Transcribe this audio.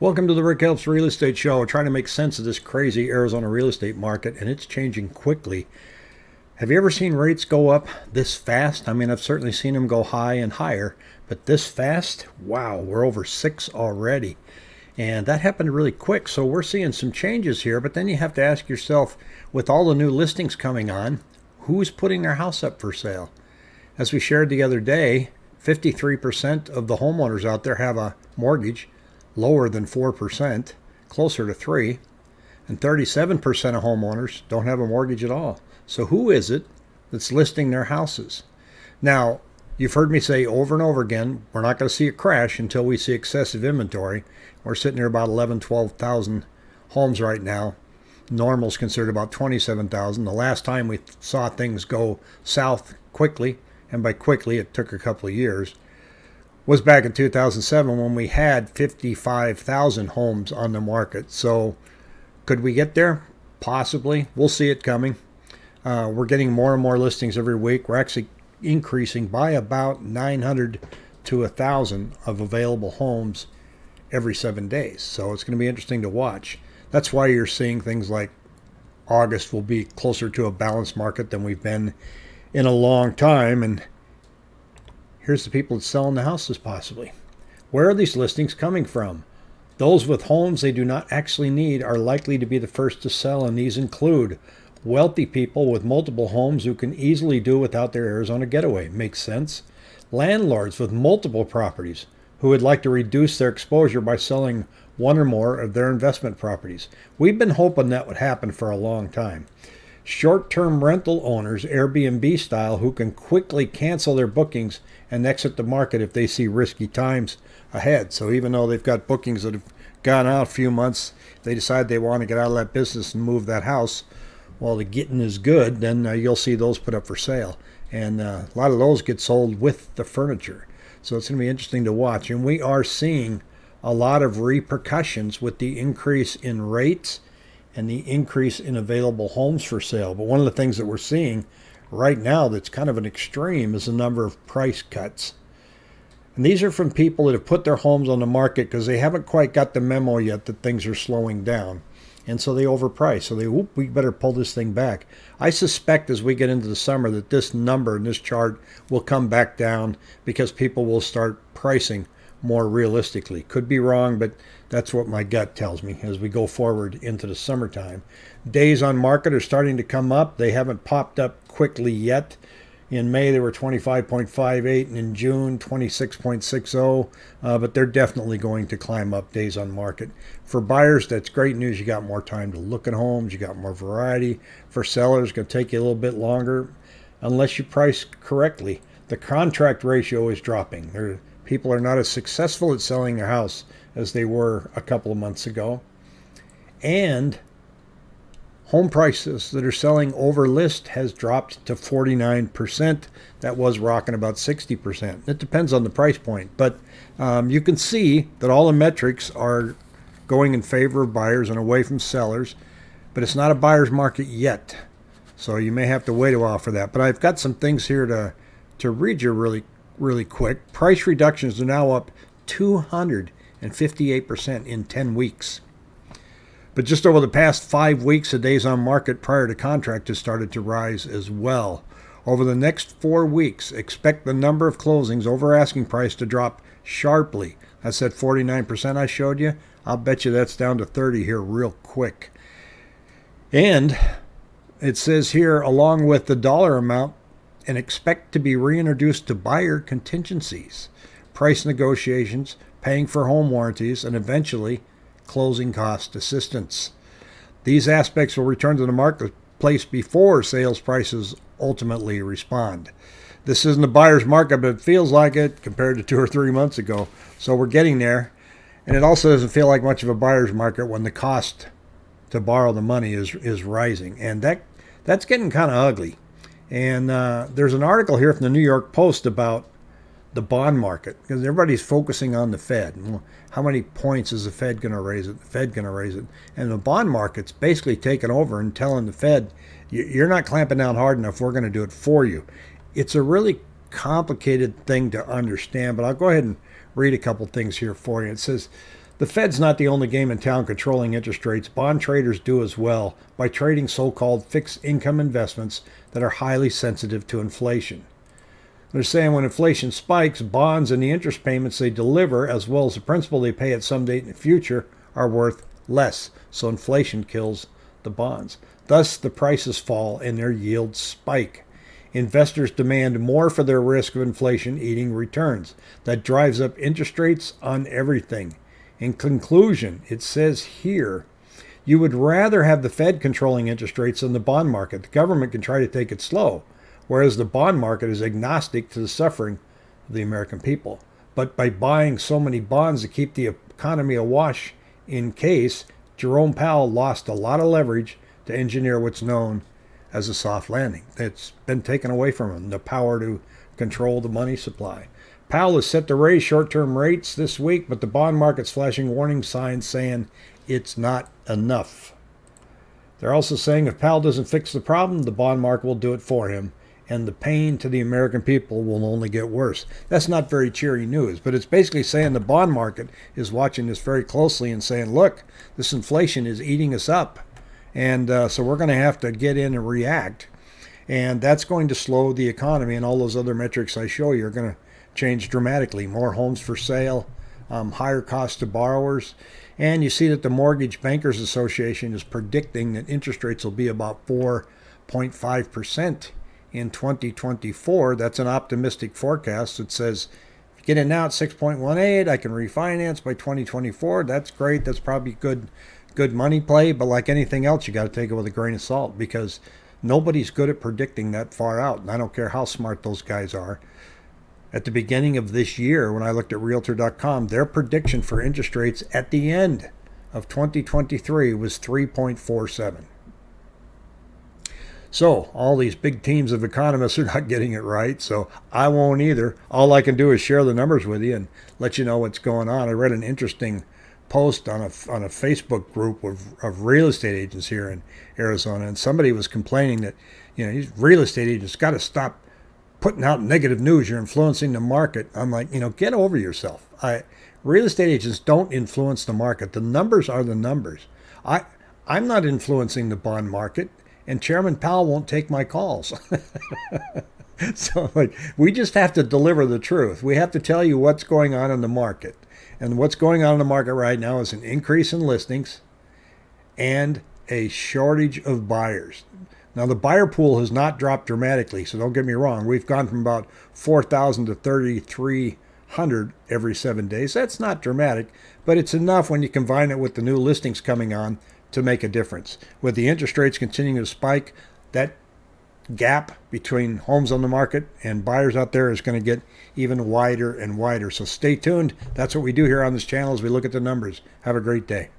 Welcome to the Rick Helps Real Estate Show. We're trying to make sense of this crazy Arizona real estate market, and it's changing quickly. Have you ever seen rates go up this fast? I mean, I've certainly seen them go high and higher, but this fast? Wow, we're over six already. And that happened really quick, so we're seeing some changes here, but then you have to ask yourself, with all the new listings coming on, who's putting their house up for sale? As we shared the other day, 53% of the homeowners out there have a mortgage lower than 4%, closer to 3 and 37% of homeowners don't have a mortgage at all. So who is it that's listing their houses? Now, you've heard me say over and over again, we're not going to see a crash until we see excessive inventory. We're sitting here about 11, 12,000 homes right now. Normal's considered about 27,000. The last time we saw things go south quickly, and by quickly it took a couple of years, was back in 2007 when we had 55,000 homes on the market. So could we get there? Possibly. We'll see it coming. Uh, we're getting more and more listings every week. We're actually increasing by about 900 to 1,000 of available homes every seven days. So it's going to be interesting to watch. That's why you're seeing things like August will be closer to a balanced market than we've been in a long time. And Here's the people selling the houses possibly. Where are these listings coming from? Those with homes they do not actually need are likely to be the first to sell, and these include wealthy people with multiple homes who can easily do without their Arizona getaway. Makes sense. Landlords with multiple properties who would like to reduce their exposure by selling one or more of their investment properties. We've been hoping that would happen for a long time short term rental owners, Airbnb style, who can quickly cancel their bookings and exit the market if they see risky times ahead. So even though they've got bookings that have gone out a few months, they decide they want to get out of that business and move that house. While the getting is good, then uh, you'll see those put up for sale. And uh, a lot of those get sold with the furniture. So it's going to be interesting to watch. And we are seeing a lot of repercussions with the increase in rates and the increase in available homes for sale. But one of the things that we're seeing right now that's kind of an extreme is the number of price cuts. And these are from people that have put their homes on the market because they haven't quite got the memo yet that things are slowing down. And so they overprice. So they, whoop, we better pull this thing back. I suspect as we get into the summer that this number in this chart will come back down because people will start pricing more realistically. Could be wrong, but that's what my gut tells me as we go forward into the summertime. Days on market are starting to come up. They haven't popped up quickly yet. In May, they were 25.58, and in June, 26.60. Uh, but they're definitely going to climb up days on market. For buyers, that's great news. You got more time to look at homes, you got more variety. For sellers, it's going to take you a little bit longer unless you price correctly. The contract ratio is dropping. People are not as successful at selling a house as they were a couple of months ago. And home prices that are selling over list has dropped to 49%. That was rocking about 60%. It depends on the price point, but um, you can see that all the metrics are going in favor of buyers and away from sellers, but it's not a buyer's market yet. So you may have to wait a while for that. But I've got some things here to, to read you really really quick. Price reductions are now up 258% in 10 weeks. But just over the past five weeks, the days on market prior to contract has started to rise as well. Over the next four weeks, expect the number of closings over asking price to drop sharply. That's that 49% I showed you. I'll bet you that's down to 30 here real quick. And it says here, along with the dollar amount and expect to be reintroduced to buyer contingencies, price negotiations, paying for home warranties, and eventually closing cost assistance. These aspects will return to the marketplace before sales prices ultimately respond. This isn't a buyer's market, but it feels like it compared to two or three months ago. So we're getting there. And it also doesn't feel like much of a buyer's market when the cost to borrow the money is, is rising. And that that's getting kind of ugly. And uh, there's an article here from the New York Post about the bond market because everybody's focusing on the Fed. How many points is the Fed going to raise it? The Fed going to raise it? And the bond market's basically taken over and telling the Fed, you're not clamping down hard enough. We're going to do it for you. It's a really complicated thing to understand, but I'll go ahead and read a couple things here for you. It says The Fed's not the only game in town controlling interest rates. Bond traders do as well by trading so called fixed income investments that are highly sensitive to inflation. They're saying when inflation spikes, bonds and the interest payments they deliver, as well as the principal they pay at some date in the future, are worth less. So inflation kills the bonds. Thus, the prices fall and their yields spike. Investors demand more for their risk of inflation eating returns. That drives up interest rates on everything. In conclusion, it says here you would rather have the Fed controlling interest rates than the bond market. The government can try to take it slow, whereas the bond market is agnostic to the suffering of the American people. But by buying so many bonds to keep the economy awash in case, Jerome Powell lost a lot of leverage to engineer what's known as a soft landing. It's been taken away from him, the power to control the money supply. Powell is set to raise short term rates this week, but the bond market's flashing warning signs saying it's not enough. They're also saying if Powell doesn't fix the problem, the bond market will do it for him, and the pain to the American people will only get worse. That's not very cheery news, but it's basically saying the bond market is watching this very closely and saying, look, this inflation is eating us up. And uh, so we're going to have to get in and react. And that's going to slow the economy, and all those other metrics I show you are going to change dramatically. More homes for sale, um, higher costs to borrowers. And you see that the Mortgage Bankers Association is predicting that interest rates will be about 4.5% in 2024. That's an optimistic forecast that says, get in now at 6.18, I can refinance by 2024. That's great. That's probably good good money play, but like anything else, you got to take it with a grain of salt because nobody's good at predicting that far out. And I don't care how smart those guys are at the beginning of this year when I looked at Realtor.com, their prediction for interest rates at the end of 2023 was 3.47. So, all these big teams of economists are not getting it right, so I won't either. All I can do is share the numbers with you and let you know what's going on. I read an interesting post on a, on a Facebook group of, of real estate agents here in Arizona, and somebody was complaining that, you know, these real estate agents got to stop putting out negative news. You're influencing the market. I'm like, you know, get over yourself. I real estate agents don't influence the market. The numbers are the numbers. I I'm not influencing the bond market, and Chairman Powell won't take my calls. so like we just have to deliver the truth. We have to tell you what's going on in the market. And what's going on in the market right now is an increase in listings and a shortage of buyers. Now, the buyer pool has not dropped dramatically, so don't get me wrong. We've gone from about 4,000 to 3,300 every seven days. That's not dramatic, but it's enough when you combine it with the new listings coming on to make a difference. With the interest rates continuing to spike, that gap between homes on the market and buyers out there is going to get even wider and wider. So stay tuned. That's what we do here on this channel as we look at the numbers. Have a great day.